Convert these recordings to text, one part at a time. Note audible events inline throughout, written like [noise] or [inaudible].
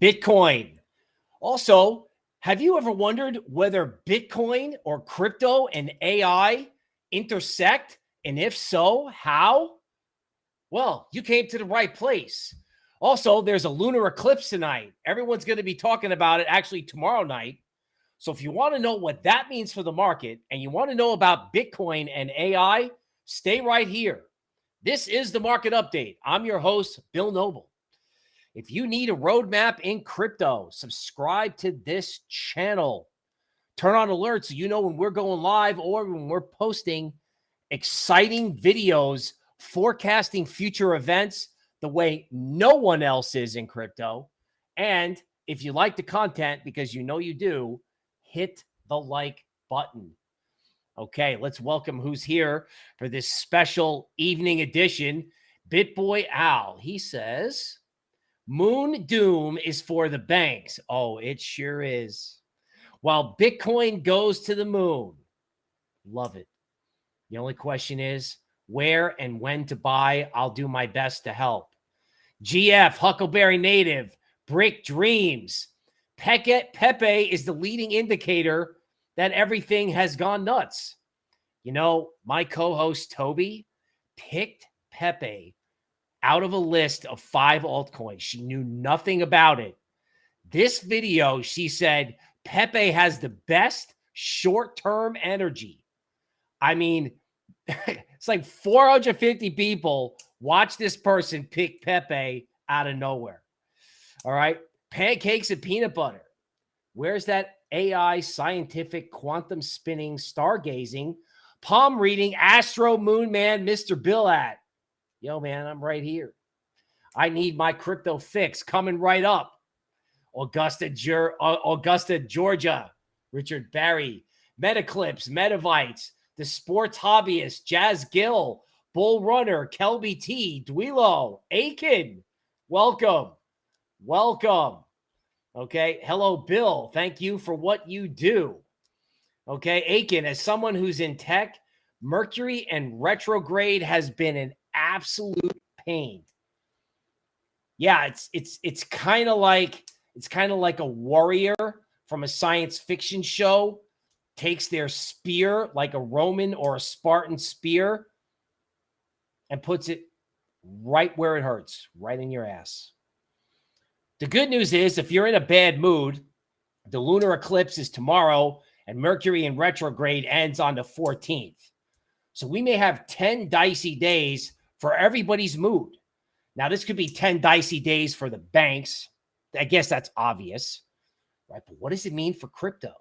Bitcoin. Also, have you ever wondered whether Bitcoin or crypto and AI intersect? And if so, how? Well, you came to the right place. Also, there's a lunar eclipse tonight. Everyone's going to be talking about it actually tomorrow night. So if you want to know what that means for the market and you want to know about Bitcoin and AI, stay right here. This is the market update. I'm your host, Bill Noble. If you need a roadmap in crypto, subscribe to this channel. Turn on alerts so you know when we're going live or when we're posting exciting videos forecasting future events the way no one else is in crypto. And if you like the content, because you know you do, hit the like button. Okay, let's welcome who's here for this special evening edition. BitBoy Al. He says, Moon Doom is for the banks. Oh, it sure is. While Bitcoin goes to the moon. Love it. The only question is where and when to buy. I'll do my best to help. GF, Huckleberry Native, Brick Dreams. Pepe, Pepe is the leading indicator that everything has gone nuts. You know, my co host Toby picked Pepe out of a list of five altcoins. She knew nothing about it. This video, she said, Pepe has the best short term energy. I mean, [laughs] it's like 450 people watch this person pick Pepe out of nowhere. All right. Pancakes and peanut butter. Where's that AI scientific quantum spinning stargazing palm reading astro moon man Mr. Bill at? Yo, man, I'm right here. I need my crypto fix coming right up. Augusta, uh, Augusta, Georgia, Richard Barry, Metaclips, Metavites, the sports hobbyist, Jazz Gill, Bull Runner, Kelby T, Dwelo, Aiken. Welcome. Welcome. Okay. Hello, Bill. Thank you for what you do. Okay. Aiken, as someone who's in tech, Mercury and retrograde has been an absolute pain. Yeah, it's it's it's kind of like it's kind of like a warrior from a science fiction show takes their spear like a Roman or a Spartan spear and puts it right where it hurts, right in your ass. The good news is if you're in a bad mood, the lunar eclipse is tomorrow and Mercury in retrograde ends on the 14th. So we may have 10 dicey days for everybody's mood. Now, this could be 10 dicey days for the banks. I guess that's obvious, right? But what does it mean for crypto?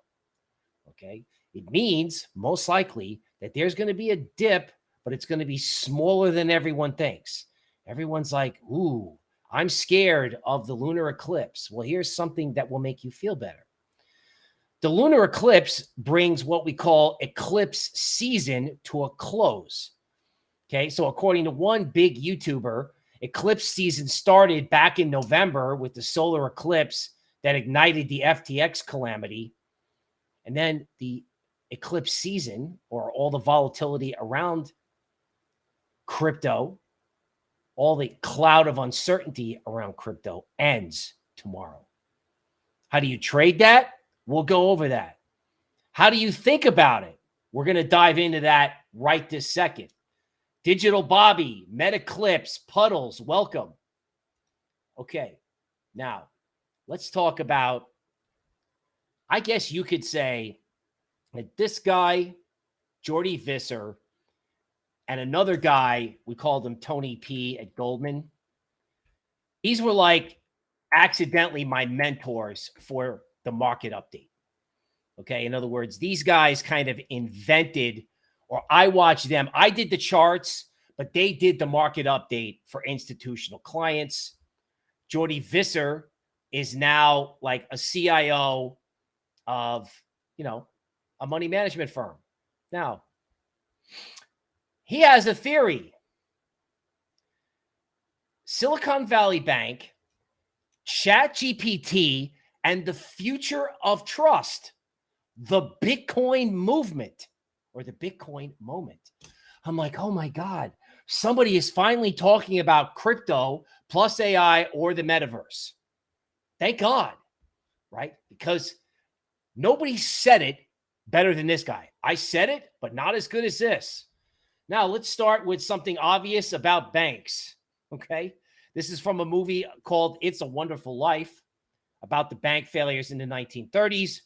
Okay. It means most likely that there's going to be a dip, but it's going to be smaller than everyone thinks. Everyone's like, ooh, I'm scared of the lunar eclipse. Well, here's something that will make you feel better. The lunar eclipse brings what we call eclipse season to a close. Okay. So, according to one big YouTuber, eclipse season started back in November with the solar eclipse that ignited the FTX calamity. And then the eclipse season or all the volatility around crypto, all the cloud of uncertainty around crypto ends tomorrow. How do you trade that? We'll go over that. How do you think about it? We're going to dive into that right this second. Digital Bobby, Metaclips, Puddles, welcome. Okay, now let's talk about. I guess you could say that this guy, Jordi Visser, and another guy, we called him Tony P at Goldman. These were like accidentally my mentors for the market update. Okay. In other words, these guys kind of invented or I watched them. I did the charts, but they did the market update for institutional clients. Jordi Visser is now like a CIO of, you know, a money management firm. Now, he has a theory. Silicon Valley Bank, ChatGPT, and the future of trust, the Bitcoin movement or the Bitcoin moment. I'm like, oh my God, somebody is finally talking about crypto plus AI or the metaverse. Thank God, right? Because nobody said it better than this guy. I said it, but not as good as this. Now, let's start with something obvious about banks. Okay. This is from a movie called It's a Wonderful Life about the bank failures in the 1930s,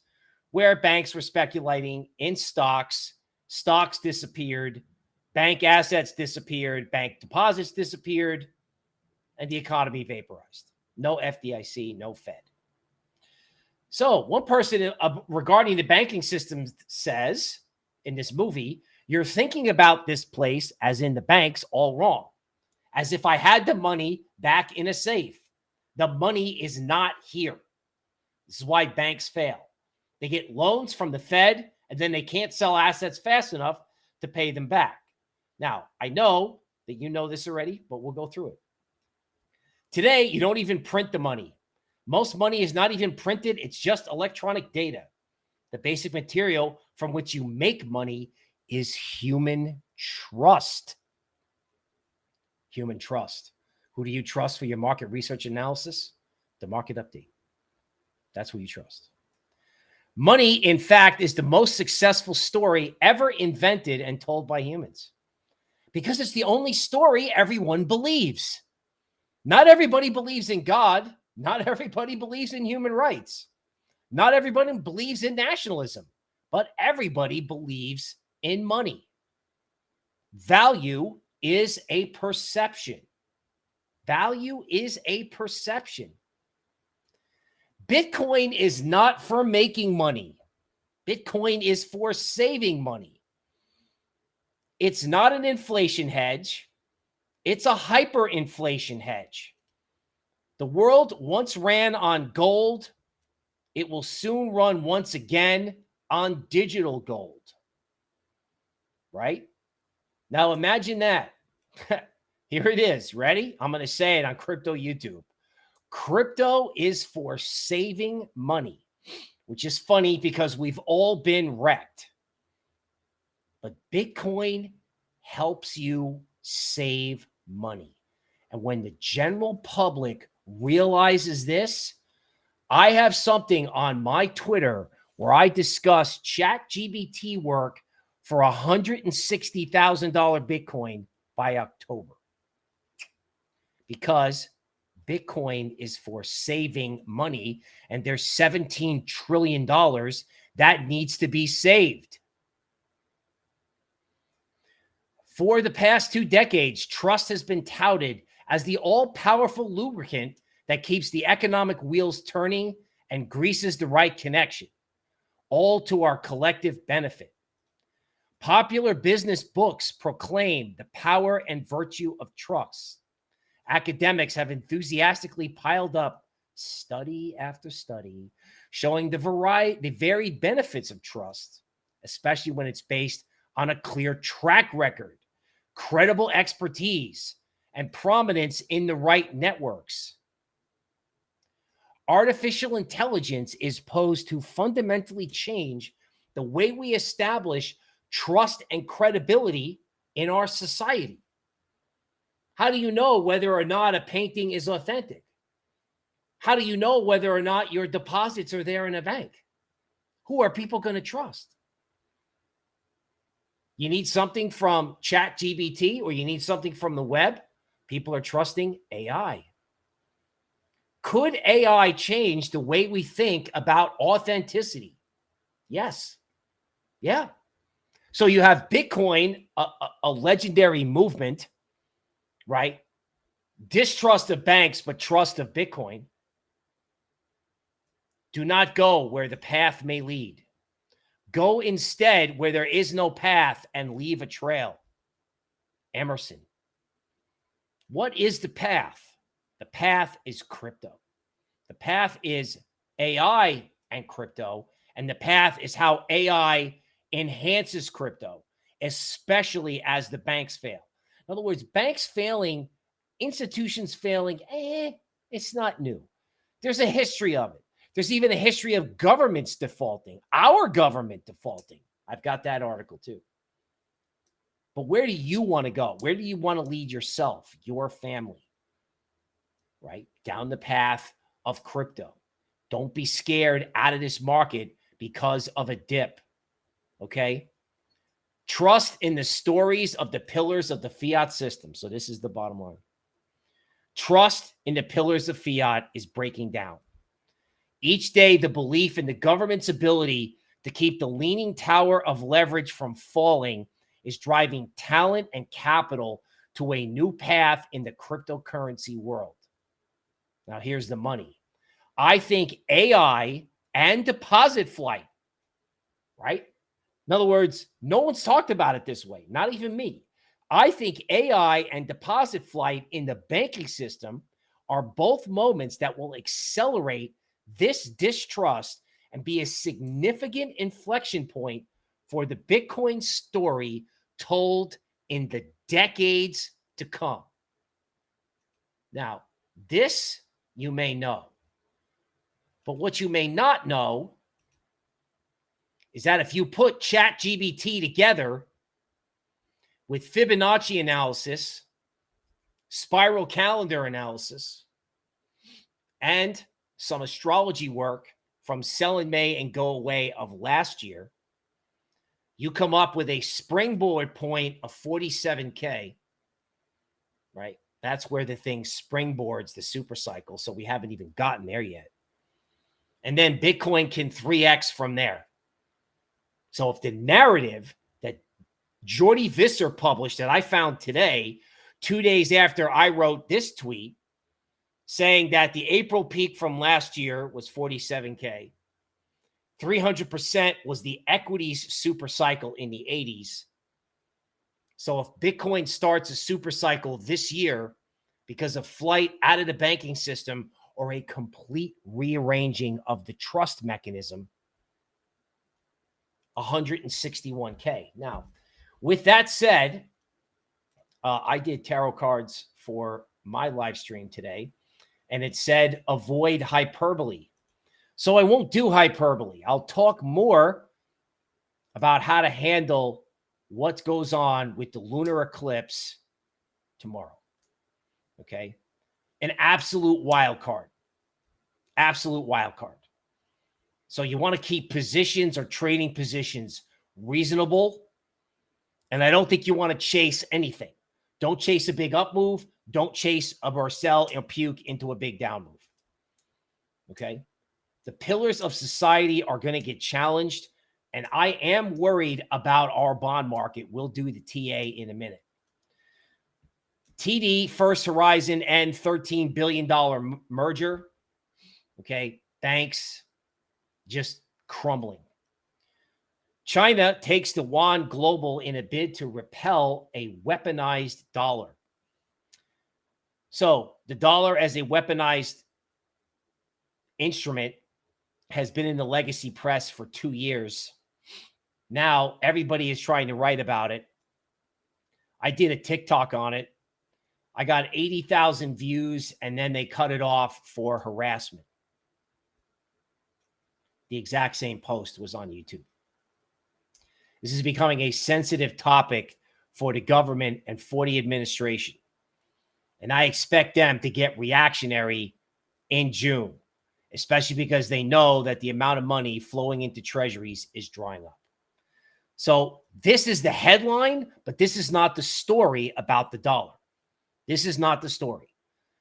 where banks were speculating in stocks. Stocks disappeared, bank assets disappeared, bank deposits disappeared, and the economy vaporized. No FDIC, no Fed. So, one person uh, regarding the banking system says in this movie, you're thinking about this place, as in the banks, all wrong. As if I had the money back in a safe. The money is not here. This is why banks fail. They get loans from the Fed, and then they can't sell assets fast enough to pay them back. Now, I know that you know this already, but we'll go through it. Today, you don't even print the money. Most money is not even printed, it's just electronic data. The basic material from which you make money is human trust. Human trust. Who do you trust for your market research analysis? The market update. That's who you trust. Money, in fact, is the most successful story ever invented and told by humans because it's the only story everyone believes. Not everybody believes in God. Not [laughs] everybody believes in human rights. Not everybody believes in nationalism, but everybody believes in money. Value is a perception. Value is a perception. Bitcoin is not for making money. Bitcoin is for saving money. It's not an inflation hedge. It's a hyperinflation hedge. The world once ran on gold. It will soon run once again on digital gold. Right? Now imagine that. [laughs] Here it is. Ready? I'm going to say it on crypto YouTube. Crypto is for saving money, which is funny because we've all been wrecked. But Bitcoin helps you save money. And when the general public realizes this, I have something on my Twitter where I discuss chat GBT work for $160,000 Bitcoin by October. Because Bitcoin is for saving money, and there's $17 trillion that needs to be saved. For the past two decades, trust has been touted as the all powerful lubricant that keeps the economic wheels turning and greases the right connection, all to our collective benefit. Popular business books proclaim the power and virtue of trust academics have enthusiastically piled up study after study showing the variety the varied benefits of trust especially when it's based on a clear track record credible expertise and prominence in the right networks. Artificial intelligence is posed to fundamentally change the way we establish trust and credibility in our society how do you know whether or not a painting is authentic? How do you know whether or not your deposits are there in a bank? Who are people going to trust? You need something from Chat GBT or you need something from the web. People are trusting AI. Could AI change the way we think about authenticity? Yes. Yeah. So you have Bitcoin, a, a, a legendary movement right? Distrust of banks, but trust of Bitcoin. Do not go where the path may lead. Go instead where there is no path and leave a trail. Emerson. What is the path? The path is crypto. The path is AI and crypto. And the path is how AI enhances crypto, especially as the banks fail. In other words, banks failing, institutions failing, eh, it's not new. There's a history of it. There's even a history of governments defaulting, our government defaulting. I've got that article too. But where do you want to go? Where do you want to lead yourself, your family? Right? Down the path of crypto. Don't be scared out of this market because of a dip. Okay. Trust in the stories of the pillars of the fiat system. So, this is the bottom line. Trust in the pillars of fiat is breaking down. Each day, the belief in the government's ability to keep the leaning tower of leverage from falling is driving talent and capital to a new path in the cryptocurrency world. Now, here's the money. I think AI and deposit flight, right? In other words, no one's talked about it this way, not even me. I think AI and deposit flight in the banking system are both moments that will accelerate this distrust and be a significant inflection point for the Bitcoin story told in the decades to come. Now, this you may know. But what you may not know is that if you put Chat GBT together with Fibonacci analysis, spiral calendar analysis, and some astrology work from sell in May and go away of last year, you come up with a springboard point of 47K, right? That's where the thing springboards the super cycle. So we haven't even gotten there yet. And then Bitcoin can 3x from there. So if the narrative that Jordi Visser published that I found today, two days after I wrote this tweet, saying that the April peak from last year was 47K, 300% was the equities super cycle in the 80s. So if Bitcoin starts a super cycle this year because of flight out of the banking system or a complete rearranging of the trust mechanism, 161K. Now, with that said, uh, I did tarot cards for my live stream today, and it said avoid hyperbole. So I won't do hyperbole. I'll talk more about how to handle what goes on with the lunar eclipse tomorrow. Okay. An absolute wild card. Absolute wild card. So you want to keep positions or trading positions reasonable. And I don't think you want to chase anything. Don't chase a big up move. Don't chase a Marcel or puke into a big down move. Okay. The pillars of society are going to get challenged. And I am worried about our bond market. We'll do the TA in a minute. TD, First Horizon, and $13 billion merger. Okay. Thanks just crumbling. China takes the yuan global in a bid to repel a weaponized dollar. So the dollar as a weaponized instrument has been in the legacy press for two years. Now everybody is trying to write about it. I did a TikTok on it. I got 80,000 views and then they cut it off for harassment. The exact same post was on YouTube. This is becoming a sensitive topic for the government and for the administration. And I expect them to get reactionary in June, especially because they know that the amount of money flowing into treasuries is drying up. So this is the headline, but this is not the story about the dollar. This is not the story.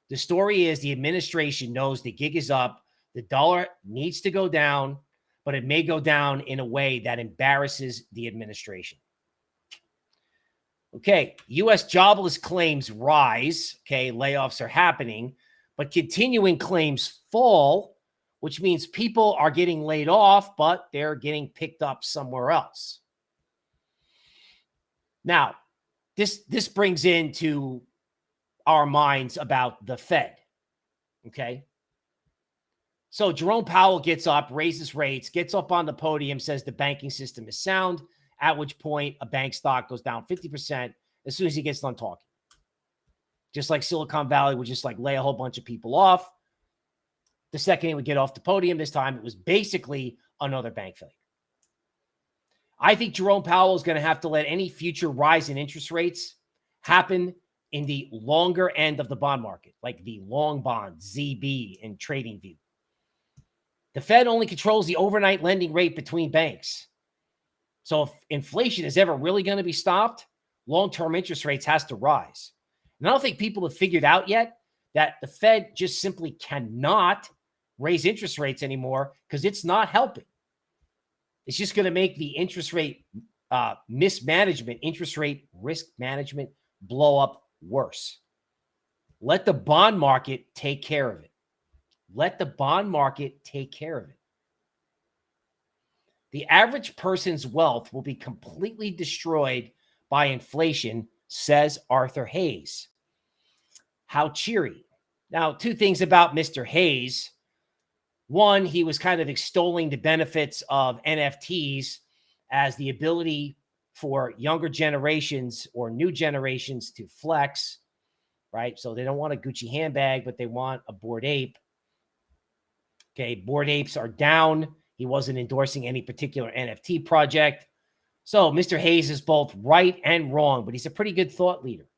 The story is the administration knows the gig is up the dollar needs to go down, but it may go down in a way that embarrasses the administration. Okay, U.S. jobless claims rise. Okay, layoffs are happening, but continuing claims fall, which means people are getting laid off, but they're getting picked up somewhere else. Now, this this brings into our minds about the Fed. Okay. So Jerome Powell gets up, raises rates, gets up on the podium, says the banking system is sound, at which point a bank stock goes down 50% as soon as he gets done talking. Just like Silicon Valley would just like lay a whole bunch of people off. The second he would get off the podium, this time it was basically another bank failure. I think Jerome Powell is going to have to let any future rise in interest rates happen in the longer end of the bond market, like the long bond, ZB, and TradingView. The Fed only controls the overnight lending rate between banks. So if inflation is ever really going to be stopped, long-term interest rates has to rise. And I don't think people have figured out yet that the Fed just simply cannot raise interest rates anymore because it's not helping. It's just going to make the interest rate uh, mismanagement, interest rate risk management blow up worse. Let the bond market take care of it. Let the bond market take care of it. The average person's wealth will be completely destroyed by inflation, says Arthur Hayes. How cheery. Now, two things about Mr. Hayes. One, he was kind of extolling the benefits of NFTs as the ability for younger generations or new generations to flex, right? So they don't want a Gucci handbag, but they want a Bored Ape. Okay, Bored Apes are down. He wasn't endorsing any particular NFT project. So Mr. Hayes is both right and wrong, but he's a pretty good thought leader.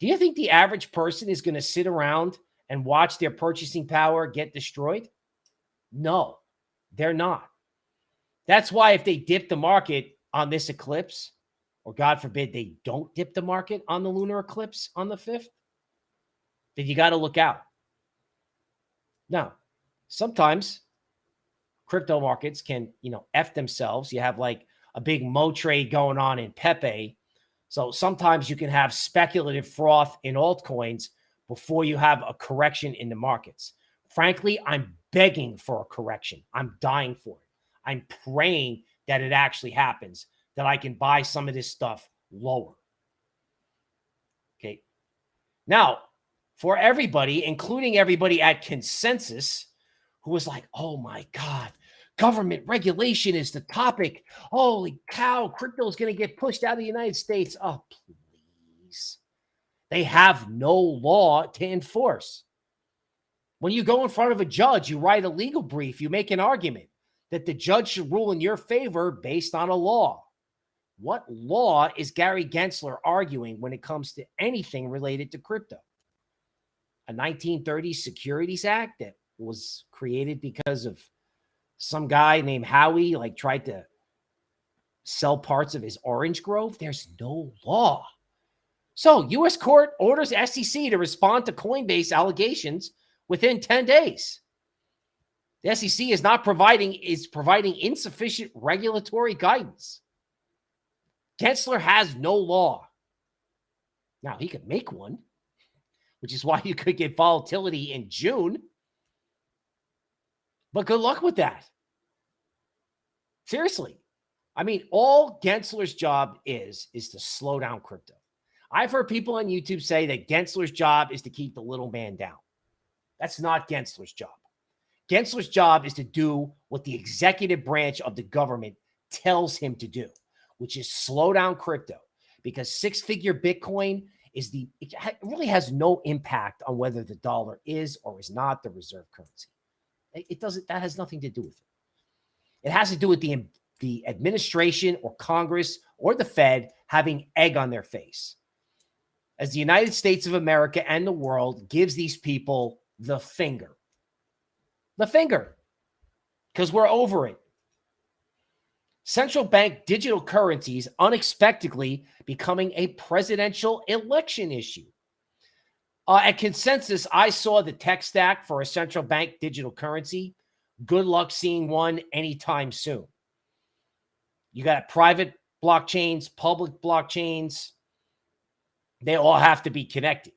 Do you think the average person is going to sit around and watch their purchasing power get destroyed? No, they're not. That's why if they dip the market on this eclipse, or God forbid they don't dip the market on the lunar eclipse on the 5th, then you got to look out. Now, sometimes crypto markets can, you know, F themselves. You have like a big Mo trade going on in Pepe. So sometimes you can have speculative froth in altcoins before you have a correction in the markets. Frankly, I'm begging for a correction. I'm dying for it. I'm praying that it actually happens, that I can buy some of this stuff lower. Okay. Now, for everybody, including everybody at consensus, who was like, oh my God, government regulation is the topic. Holy cow, crypto is going to get pushed out of the United States. Oh, please. They have no law to enforce. When you go in front of a judge, you write a legal brief, you make an argument that the judge should rule in your favor based on a law. What law is Gary Gensler arguing when it comes to anything related to crypto? A 1930s Securities Act that was created because of some guy named Howey like tried to sell parts of his orange grove. There's no law. So U.S. court orders SEC to respond to Coinbase allegations within 10 days. The SEC is not providing is providing insufficient regulatory guidance. Gensler has no law. Now he could make one, which is why [laughs] you could get volatility in June. But good luck with that. Seriously. I mean, all Gensler's job is, is to slow down crypto. I've heard people on YouTube say that Gensler's job is to keep the little man down. That's not Gensler's job. Gensler's job is to do what the executive branch of the government tells him to do, which is slow down crypto because six figure Bitcoin is the, it really has no impact on whether the dollar is or is not the reserve currency. It doesn't, that has nothing to do with it. It has to do with the, the administration or Congress or the Fed having egg on their face. As the United States of America and the world gives these people the finger. The finger. Because we're over it. Central bank digital currencies unexpectedly becoming a presidential election issue. Uh, at consensus, I saw the tech stack for a central bank digital currency. Good luck seeing one anytime soon. You got private blockchains, public blockchains. They all have to be connected.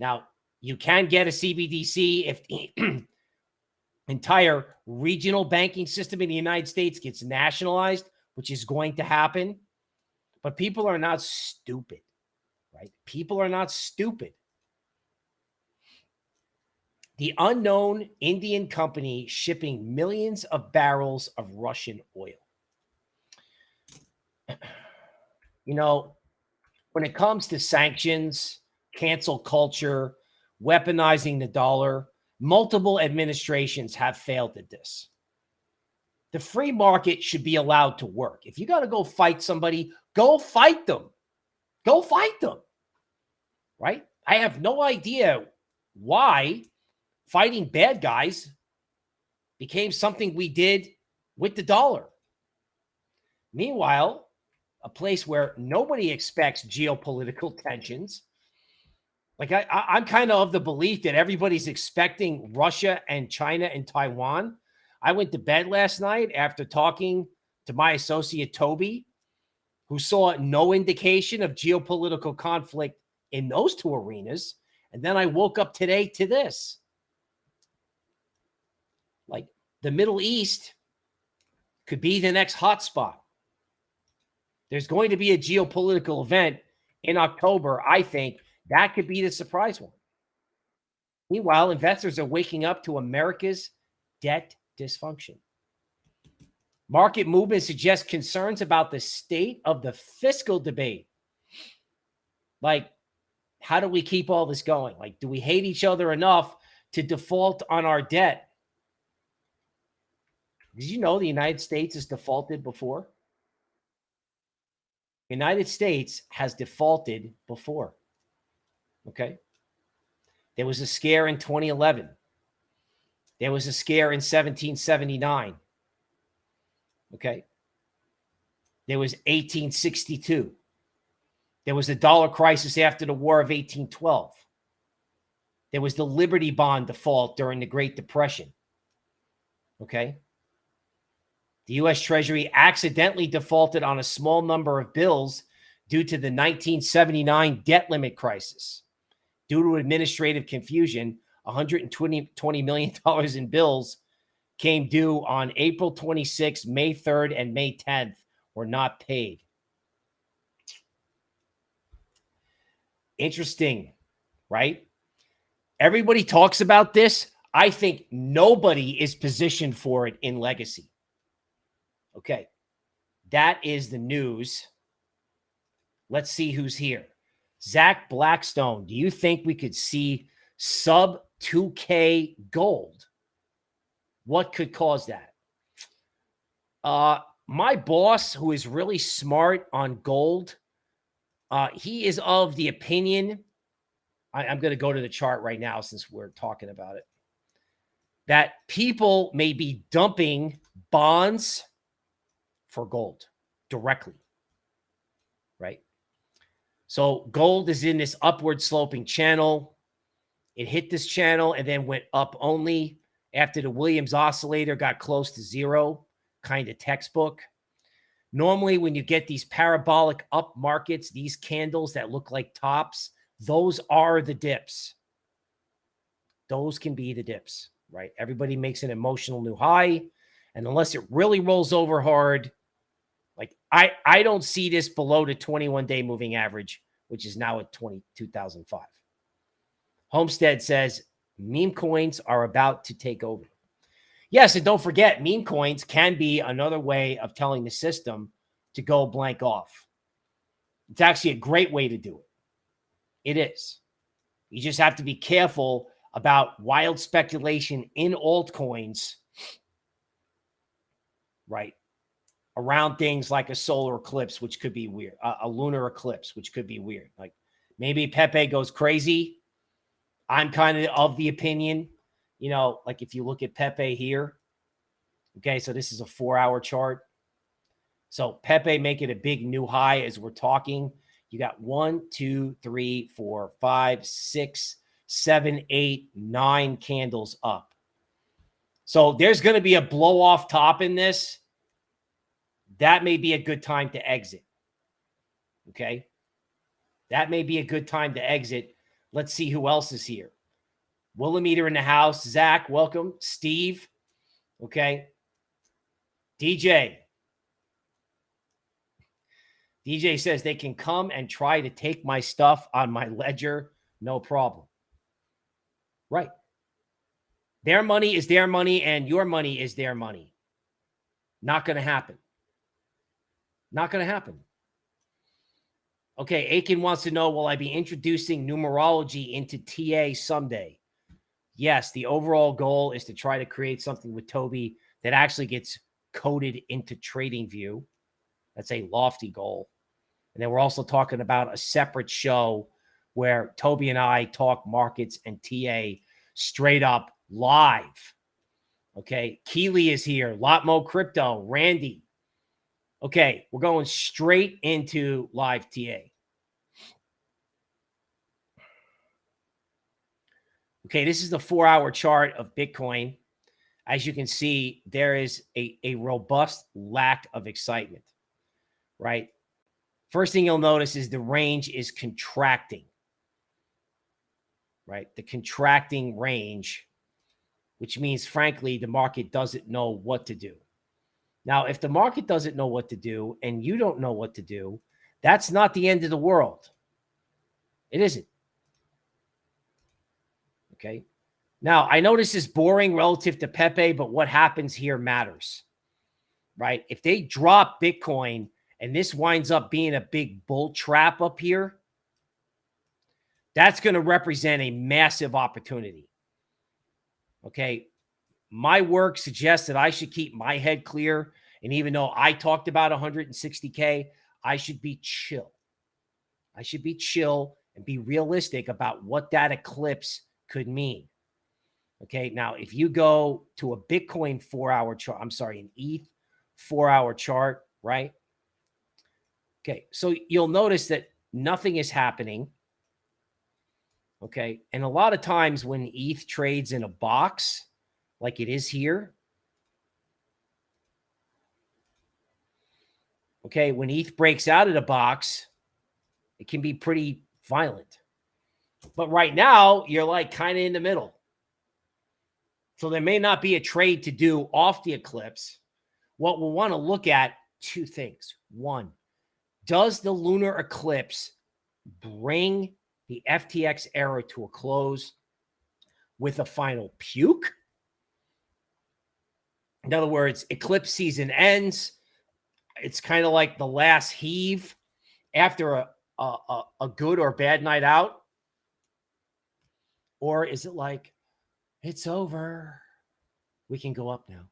Now, you can get a CBDC if the [clears throat] entire regional banking system in the United States gets nationalized, which is going to happen. But people are not stupid, right? People are not stupid the unknown Indian company shipping millions of barrels of Russian oil. You know, when it comes to sanctions, cancel culture, weaponizing the dollar, multiple administrations have failed at this. The free market should be allowed to work. If you got to go fight somebody, go fight them. Go fight them. Right? I have no idea why fighting bad guys became something we did with the dollar. Meanwhile, a place where nobody expects geopolitical [laughs] tensions. Like I, I, am kind of of the belief that everybody's expecting Russia and China and Taiwan. I went to bed last night after talking to my associate Toby, who saw no indication of geopolitical conflict in those two arenas. And then I woke up today to this. Like the Middle East could be the next hotspot. There's going to be a geopolitical event in October. I think that could be the surprise one. Meanwhile, investors are waking up to America's debt dysfunction. Market movement suggests concerns about the state of the fiscal debate. Like, how do we keep all this going? Like, do we hate each other enough to default on our debt? Did you know the United States has defaulted before? United States has defaulted before. Okay. There was a scare in 2011. There was a scare in 1779. Okay. There was 1862. There was the dollar crisis after the War of 1812. There was the Liberty Bond default during the Great Depression. Okay. The U.S. Treasury accidentally defaulted on a small number of bills due to the 1979 debt limit crisis. Due to administrative confusion, $120 million [laughs] in bills came due on April 26, May 3rd, and May 10th were not paid. Interesting, right? Everybody talks about this. I think nobody is positioned for it in legacy. Okay. That is the news. Let's see who's here. Zach Blackstone, do you think we could see sub 2K gold? What could cause that? Uh, my boss, who is really smart on gold, uh, he is of the opinion. I, I'm going to go to the chart right now since we're talking about it. That people may be dumping bonds for gold directly, right? So gold is in this upward sloping channel. It hit this channel and then went up only after the Williams oscillator got close to zero, kind of textbook. Normally, when you get these parabolic up markets, these candles that look like tops, those are the dips. Those can be the dips, right? Everybody makes an emotional new high. And unless it really rolls over hard, like I, I don't see this below the 21 day moving average, which is now at 22,005. Homestead says meme coins are about to take over. Yes, and don't forget, meme coins can be another way of telling the system to go blank off. It's actually a great way to do it. It is. You just have to be careful about wild speculation in altcoins, right? Around things like a solar eclipse, which could be weird, a, a lunar eclipse, which could be weird. Like maybe Pepe goes crazy. I'm kind of of the opinion, you know, like if you look at Pepe here, okay, so this is a four hour chart. So Pepe making a big new high as we're talking. You got one, two, three, four, five, six, seven, eight, nine candles up. So there's going to be a blow off top in this that may be a good time to exit. Okay. That may be a good time to exit. Let's see who else is here. Willimeter in the house. Zach, welcome. Steve. Okay. DJ. DJ says they can come and try to take my stuff on my ledger. No problem. Right. Their money is their money and your money is their money. Not going to happen. Not going to happen. Okay, Aiken wants to know, will I be introducing numerology into TA someday? Yes, the overall goal is to try to create something with Toby that actually gets coded into TradingView. That's a lofty goal. And then we're also talking about a separate show where Toby and I talk markets and TA straight up live. Okay. Keely is here. Lot Mo Crypto. Randy. Okay. We're going straight into live TA. Okay. This is the four hour chart of Bitcoin. As you can see, there is a, a robust lack of excitement, right? First thing you'll notice is the range is contracting, right? The contracting range, which means, frankly, the market doesn't know what to do. Now, if the market doesn't know what to do and you don't know what to do, that's not the end of the world. It isn't. Okay. Now, I know this is boring relative to Pepe, but what happens here matters, right? If they drop Bitcoin and this winds up being a big bull trap up here, that's going to represent a massive opportunity. Okay. My work suggests that I should keep my head clear. And even though I talked about 160K, I should be chill. I should be chill and be realistic about what that eclipse could mean. Okay. Now, if you go to a Bitcoin four hour chart, I'm sorry, an ETH four hour chart, right? Okay. So you'll notice that nothing is happening. Okay. And a lot of times when ETH trades in a box like it is here, okay, when ETH breaks out of the box, it can be pretty violent. But right now, you're like kind of in the middle. So there may not be a trade to do off the eclipse. What we'll want to look at two things. One, does the lunar eclipse bring the FTX era to a close with a final puke? In other words, eclipse season ends. It's kind of like the last heave after a, a, a good or bad night out. Or is it like it's over. We can go up now.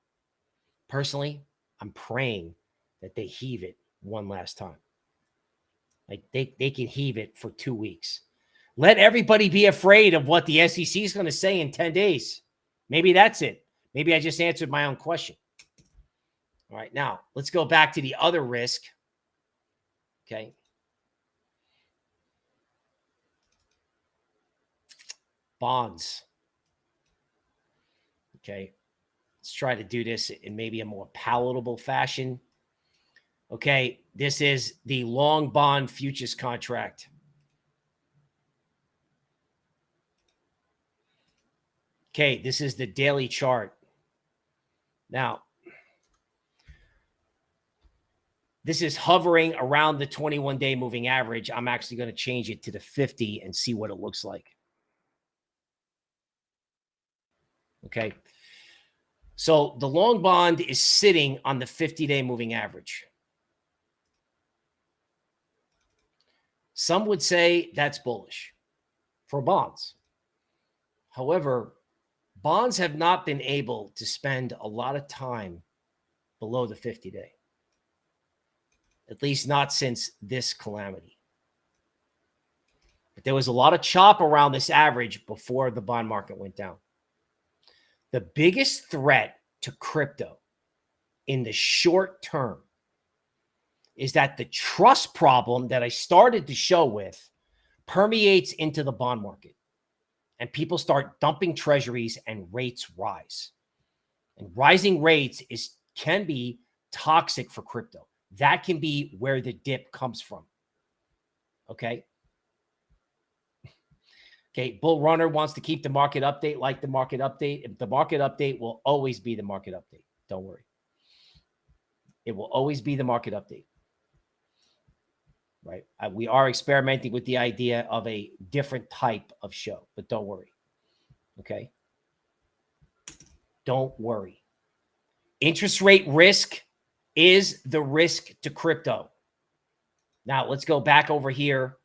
Personally, I'm praying that they heave it one last time. Like they, they can heave it for two weeks. Let everybody be afraid of what the SEC is going to say in 10 days. Maybe that's it. Maybe I just answered my own question. All right, now let's go back to the other risk. Okay. Bonds. Okay. Let's try to do this in maybe a more palatable fashion. Okay. This is the long bond futures contract. Okay. This is the daily chart. Now, this is hovering around the 21 day moving average. I'm actually going to change it to the 50 and see what it looks like. Okay. So the long bond is sitting on the 50 day moving average. Some would say that's bullish for bonds. However, bonds have not been able to spend a lot of time below the 50 day, at least not since this calamity. But there was a lot of chop around this average before the bond market went down. The biggest threat to crypto in the short term is that the trust problem that I started to show with permeates into the bond market and people start dumping treasuries and rates rise. And rising rates is can be toxic for crypto. That can be where the dip comes from. Okay. [laughs] Okay, Bull Runner wants to keep the market update like the market update. The market update will always be the market update. Don't worry. It will always be the market update. Right? Uh, we are experimenting with the idea of a different type of show, but don't worry. Okay? Don't worry. Interest rate risk is the risk to crypto. Now, let's go back over here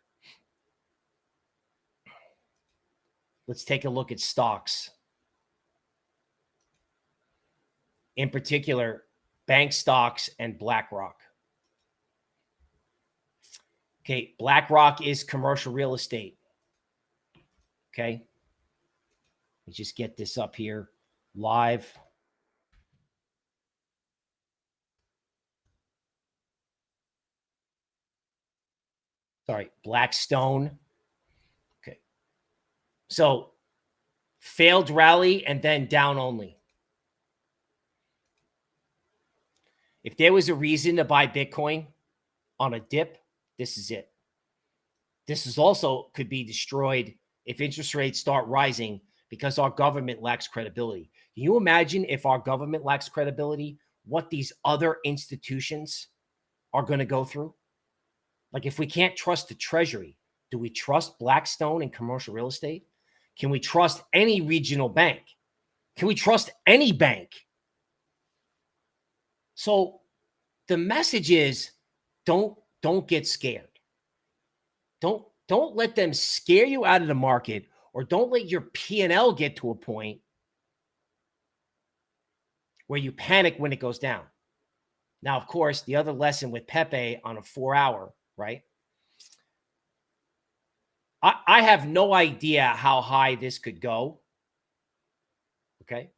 Let's take a look at stocks. In particular, bank stocks and BlackRock. Okay. BlackRock is commercial real estate. Okay. Let me just get this up here live. Sorry, Blackstone. Okay. So failed rally and then down only. If there was a reason to buy Bitcoin on a dip, this is it. This is also could be destroyed if interest rates start rising because our government lacks credibility. Can you imagine if our government lacks credibility, what these other institutions are going to go through? Like if we can't trust the treasury, do we trust Blackstone and commercial real estate? Can we trust any regional bank? Can we trust any bank? So the message is don't don't get scared. Don't don't let them scare you out of the market or don't let your P&L get to a point where you panic when it goes down. Now, of course, the other lesson with Pepe on a 4 hour, right? I, I have no idea how high this could go. Okay.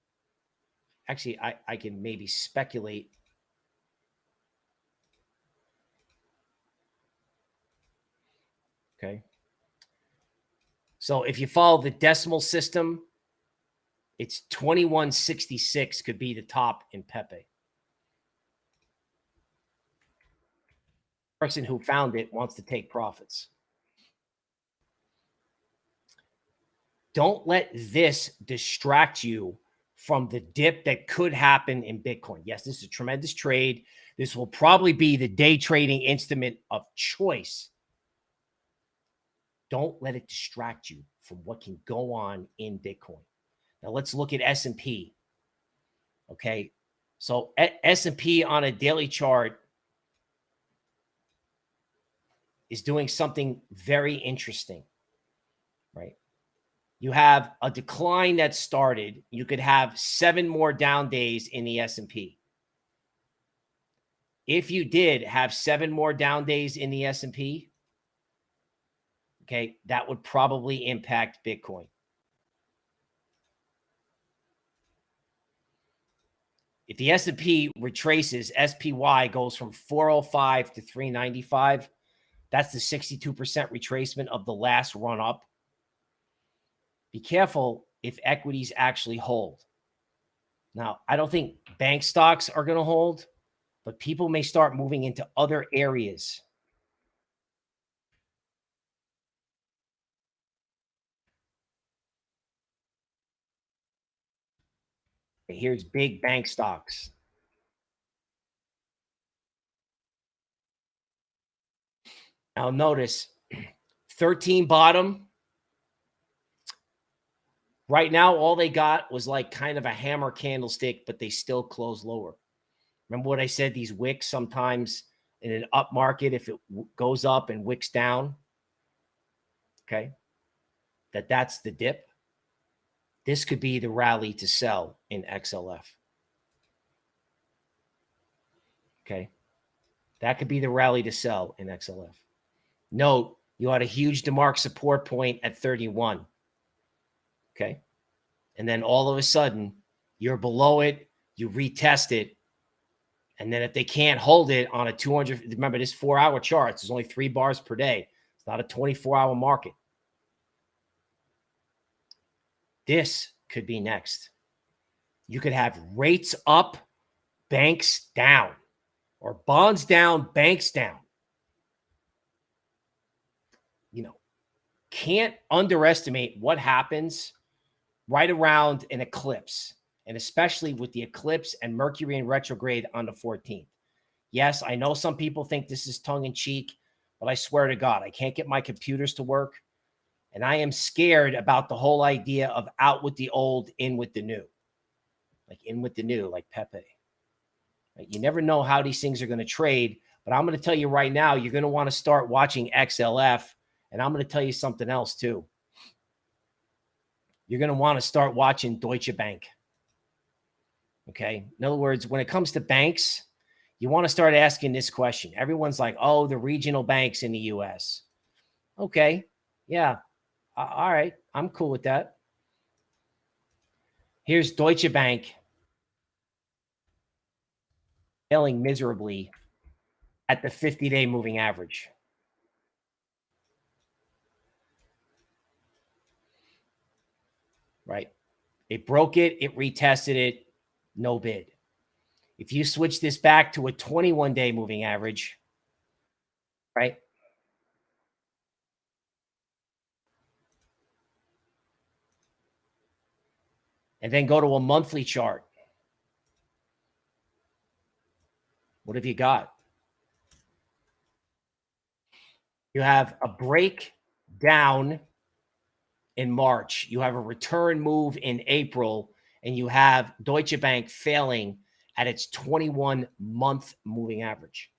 Actually, I, I can maybe speculate. Okay. So if you follow the decimal system, it's 2166 could be the top in Pepe. Person who found it wants to take profits. Don't let this distract you from the dip that could happen in Bitcoin. Yes, this is a tremendous trade. This will probably be the day trading instrument of choice. Don't let it distract you from what can go on in Bitcoin. Now let's look at S&P. Okay. So S&P on a daily chart is doing something very interesting, right? you have a decline that started. You could have seven more down days in the S&P. If you did have seven more down days in the S&P, okay, that would probably impact Bitcoin. If the S&P retraces, SPY goes from 405 to 395. That's the 62% retracement of the last run up. Be careful if equities actually hold. Now, I don't think bank stocks are going to hold, but people may start moving into other areas. Here's big bank stocks. Now notice [clears throat] 13 bottom, Right now, all they got was like kind of a hammer candlestick, but they still close lower. Remember what I said? These wicks sometimes in an up market, if it goes up and wicks down, okay, that that's the dip. This could be the rally to sell in XLF. Okay. That could be the rally to sell in XLF. Note, you had a huge DeMark support point at 31. Okay. And then all of a sudden, you're below it, you retest it. And then if they can't hold it on a 200, remember this four hour charts, there's only three bars per day. It's not a 24 hour market. This could be next. You could have rates up, banks down, or bonds down, banks down. You know, can't underestimate what happens right around an eclipse, and especially with the eclipse and Mercury in retrograde on the 14th. Yes, I know some people think this is tongue in cheek, but I swear to God, I can't get my computers to work. And I am scared about the whole idea of out with the old, in with the new. Like in with the new, like Pepe. Right? You never know how these things are going to trade. But I'm going to tell you right now, you're going to want to start watching XLF. And I'm going to tell you something else too you're going to want to start watching Deutsche Bank. Okay. In other words, when it comes to banks, you want to start asking this question. Everyone's like, oh, the regional banks in the US. Okay. Yeah all right, I'm cool with that. Here's Deutsche Bank failing miserably at the 50 day moving average. Right. It broke it, it retested it, no bid. If you switch this back to a 21 day moving average, right? And then go to a monthly chart. What have you got? You have a break down in March. You have a return move in April, and you have Deutsche Bank failing at its 21 month moving average.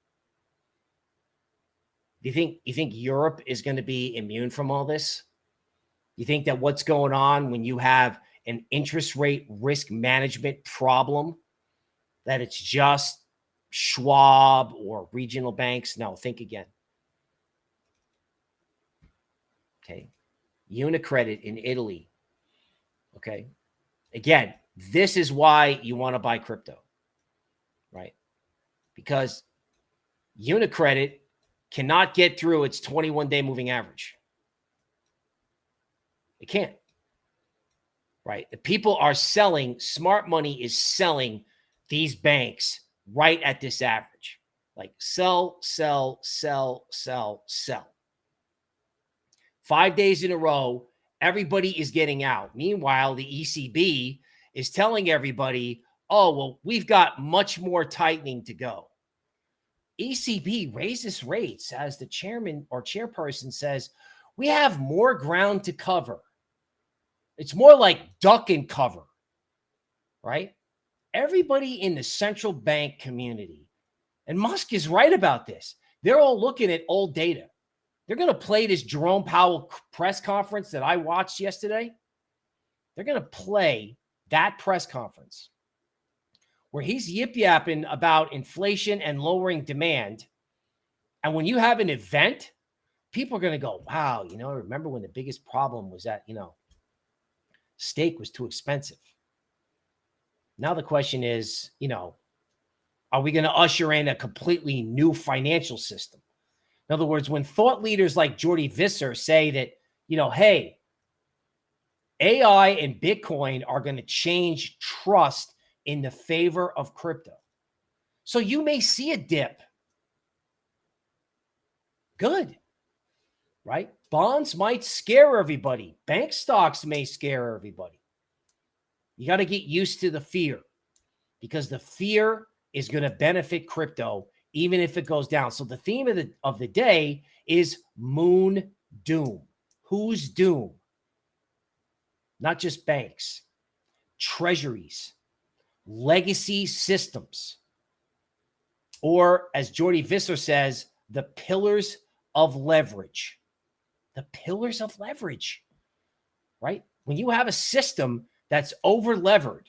Do you think you think Europe is going to be immune from all this? You think that what's going on when you have an interest rate risk management problem that it's just Schwab or regional banks? No, think again. Okay. Unicredit in Italy. Okay. Again, this is why you want to buy crypto, right? Because Unicredit cannot get through its 21 day moving average. It can't, right? The people are selling, smart money is selling these banks right at this average. Like sell, sell, sell, sell, sell. Five days in a row, everybody is getting out. Meanwhile, the ECB is telling everybody, oh, well, we've got much more tightening to go. ECB raises rates as the chairman or chairperson says, we have more ground to cover. It's more like duck and cover, right? Everybody in the central bank community, and Musk is right about this. They're all looking at old data. They're going to play this Jerome Powell press conference that I watched yesterday. They're going to play that press conference where he's yip yapping about inflation and lowering demand. And when you have an event, people are going to go, wow, you know, remember when the biggest problem was that, you know, steak was too expensive. Now the question is, you know, are we going to usher in a completely new financial system? In other words, when thought leaders like Jordi Visser say that, you know, hey, AI and Bitcoin are going to change trust in the favor of crypto. So you may see a dip. Good. Right? Bonds might scare everybody. Bank stocks may scare everybody. You got to get used to the fear because the fear is going to benefit crypto even if it goes down. So the theme of the of the day is moon doom. Who's doom? Not just banks, treasuries, legacy systems, or as Jordi Visser says, the pillars of leverage. The pillars of leverage, right? When you have a system that's over levered,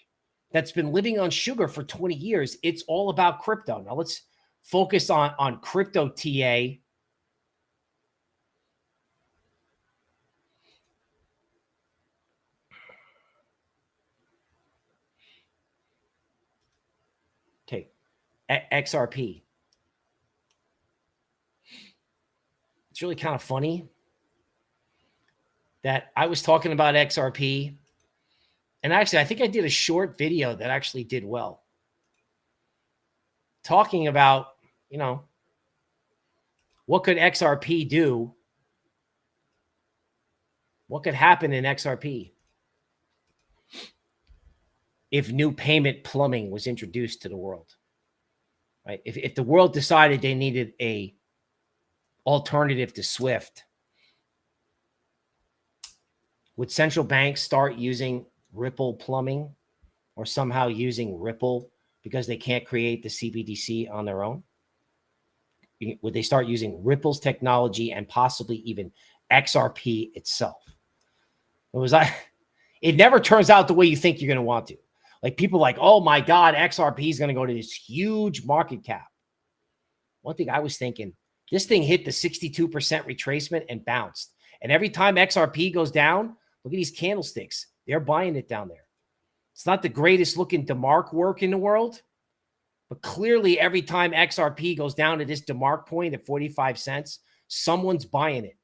that's been living on sugar for 20 years, it's all about crypto. Now let's focus on, on crypto TA. Okay, XRP. It's really kind of funny that I was talking about XRP. And actually, I think I did a short video that actually did well. Talking about you know, what could XRP do? What could happen in XRP if new payment plumbing was introduced to the world? Right? If, if the world decided they needed a alternative to SWIFT, would central banks start using Ripple plumbing or somehow using Ripple because they can't create the CBDC on their own? would they start using Ripple's technology and possibly even XRP itself? It was I. [laughs] It never turns out the way you think you're going to want to. Like people like, oh my God, XRP is going to go to this huge market cap. One thing I was thinking, this thing hit the 62% retracement and bounced. And every time XRP goes down, look at these candlesticks. They're buying it down there. It's not the greatest looking DeMark work in the world, but clearly, every time XRP goes down to this DeMark point at 45 cents, someone's buying it.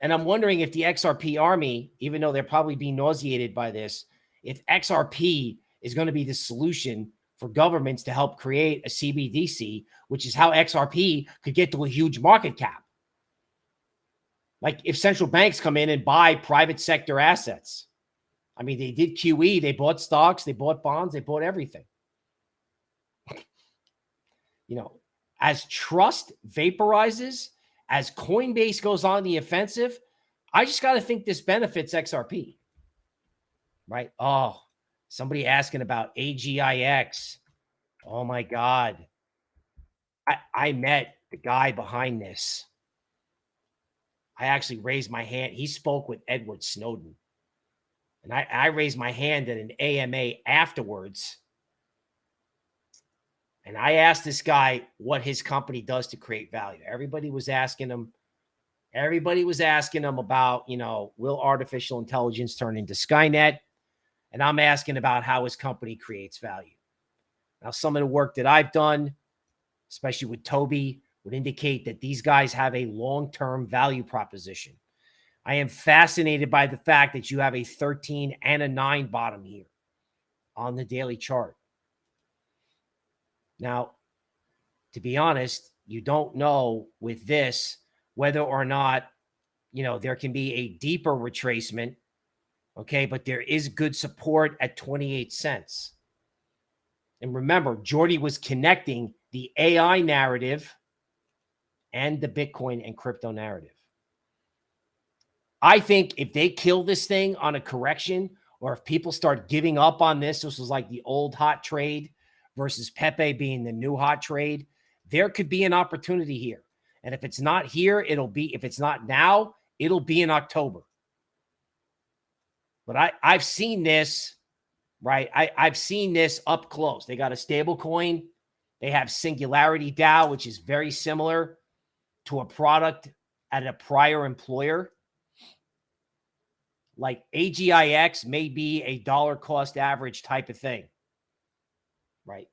And I'm wondering if the XRP army, even though they're probably being nauseated by this, if XRP is going to be the solution for governments to help create a CBDC, which is how XRP could get to a huge market cap. Like if central banks come in and buy private sector assets. I mean, they did QE, they bought stocks, they bought bonds, they bought everything. [laughs] you know, as trust vaporizes, as Coinbase goes on the offensive, I just got to think this benefits XRP. Right? Oh, somebody asking about AGIX. Oh my God. I, I met the guy behind this. I actually raised my hand. He spoke with Edward Snowden. And I, I raised my hand at an AMA afterwards. And I asked this guy what his company does to create value. Everybody was asking him, everybody was asking him about, you know, will artificial intelligence turn into Skynet? And I'm asking about how his company creates value. Now, some of the work that I've done, especially with Toby, would indicate that these guys have a long-term value proposition. I am fascinated by the fact that you have a 13 and a 9 bottom here on the daily chart. Now, to be honest, you don't know with this whether or not, you know, there can be a deeper retracement. Okay. But there is good support at 28 cents. And remember, Jordi was connecting the AI narrative and the Bitcoin and crypto narrative. I think if they kill this thing on a correction, or if people start giving up on this, this was like the old hot trade versus Pepe being the new hot trade, there could be an opportunity here. And if it's not here, it'll be, if it's not now, it'll be in October. But I, I've seen this, right? I, I've seen this up close. They got a stable coin. They have Singularity DAO, which is very similar to a product at a prior employer, like AGIX may be a dollar cost average type of thing, right?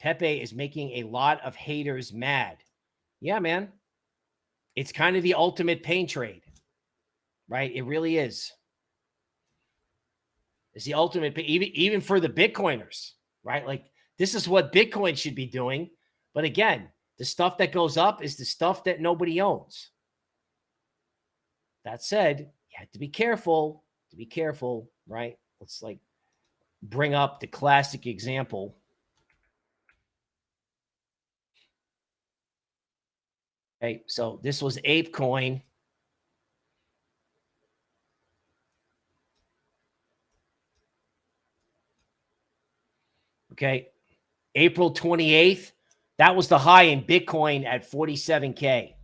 Pepe is making a lot of haters mad. Yeah, man. It's kind of the ultimate pain trade, right? It really is. It's the ultimate, even, even for the Bitcoiners, right? Like this is what Bitcoin should be doing. But again, the stuff that goes up is the stuff that nobody owns. That said, you have to be careful, to be careful, right? Let's like bring up the classic example. Okay, so this was ApeCoin. Okay, April 28th, that was the high in Bitcoin at 47K.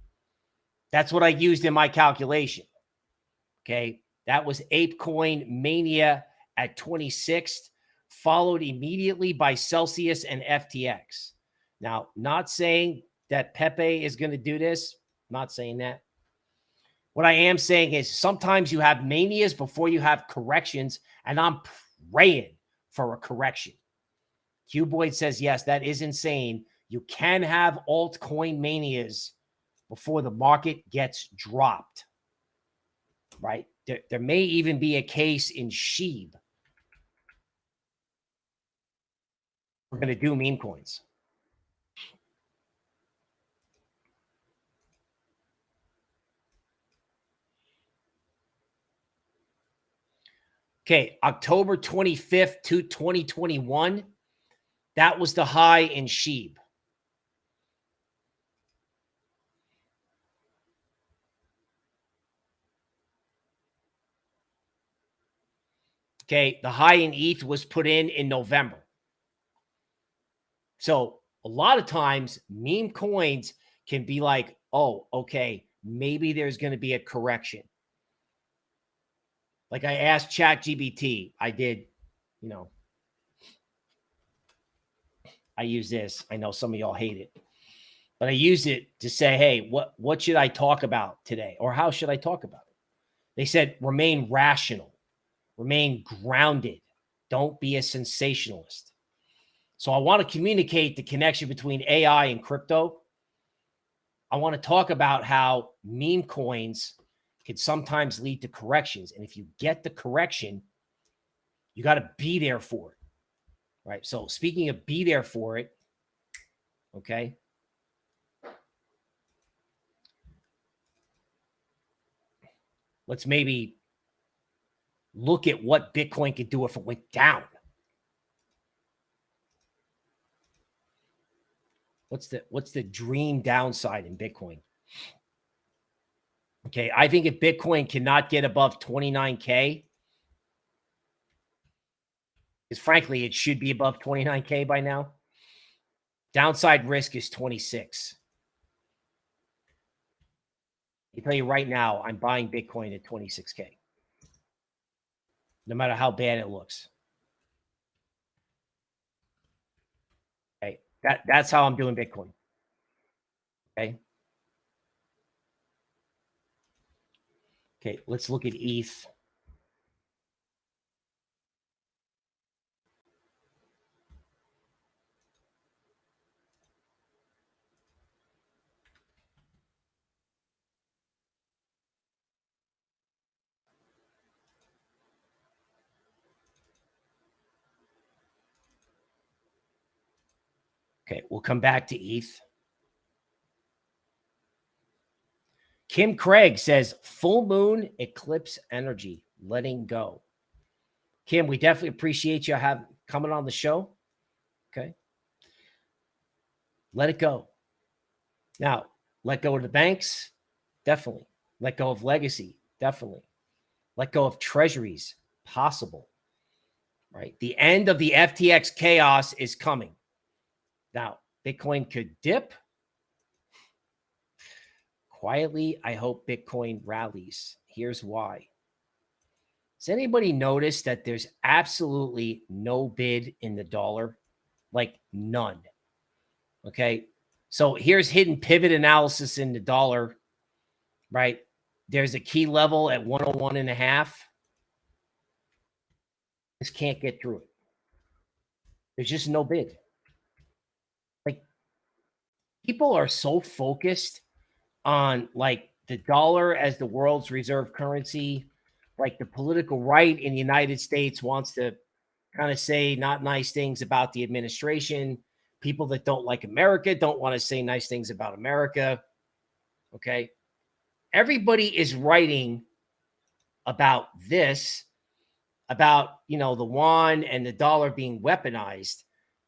That's what I used in my calculation. Okay. That was ApeCoin Mania at 26th, followed immediately by Celsius and FTX. Now, not saying that Pepe is going to do this. Not saying that. What I am saying is sometimes you have manias before you have corrections, and I'm praying for a correction. Q Boyd says, yes, that is insane. You can have altcoin manias before the market gets dropped, right? There, there may even be a case in SHIB. We're going to do meme coins. Okay, October 25th to 2021. That was the high in SHIB. Okay. The high in ETH was put in in November. So a lot of times meme coins can be like, oh, okay, maybe there's going to be a correction. Like I asked Chat GPT, I did, you know, I use this. I know some of y'all hate it, but I use it to say, hey, what, what should I talk about today? Or how should I talk about it? They said, remain rational. Remain grounded. Don't be a sensationalist. So I want to communicate the connection between AI and crypto. I want to talk about how meme coins can sometimes lead to corrections. And if you get the correction, you got to be there for it. Right. So speaking of be there for it, okay. Let's maybe look at what Bitcoin could do if it went down. What's the what's the dream downside in Bitcoin? Okay, I think if Bitcoin cannot get above 29k, because frankly, it should be above 29k by now. Downside risk is 26. I tell you right now, I'm buying Bitcoin at 26k. No matter how bad it looks. Okay. That that's how I'm doing Bitcoin. Okay. Okay, let's look at ETH. Okay, we'll come back to ETH. Kim Craig says full moon eclipse energy, letting go. Kim, we definitely appreciate you have coming on the show. Okay. Let it go. Now, let go of the banks, definitely. Let go of legacy, definitely. Let go of treasuries, possible. Right? The end of the FTX chaos is coming. Now, Bitcoin could dip. Quietly, I hope Bitcoin rallies. Here's why. Does anybody notice that there's absolutely no bid in the dollar? Like none. Okay. So here's hidden pivot analysis in the dollar, right? There's a key level at 101 and a half. Just can't get through it. There's just no bid people are so focused on like the dollar as the world's reserve currency. Like the political right in the United States wants to kind of say not nice things about the administration. People that don't like America don't want to say nice things about America. Okay. Everybody is writing about this, about, you know, the yuan and the dollar being weaponized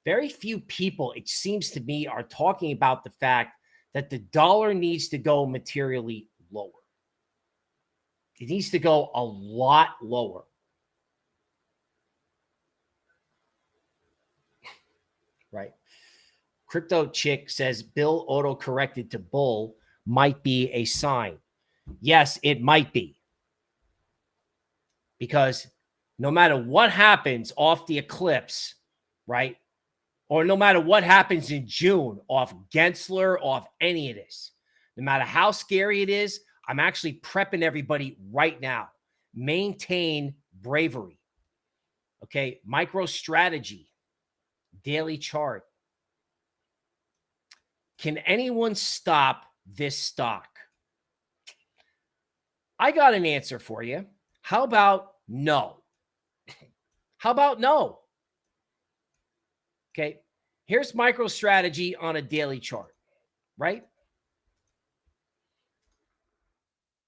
very few people, it seems to me, are talking about the fact that the dollar needs to go materially lower. It needs to go a lot lower. Right. Crypto Chick says Bill auto corrected to bull might be a sign. Yes, it might be. Because no matter what happens off the eclipse, right? Or no matter what happens in June off Gensler, off any of this, no matter how scary it is, I'm actually prepping everybody right now. Maintain bravery. Okay. MicroStrategy, daily chart. Can anyone stop this stock? I got an answer for you. How about no? [laughs] How about no? Okay. Here's MicroStrategy on a daily chart, right?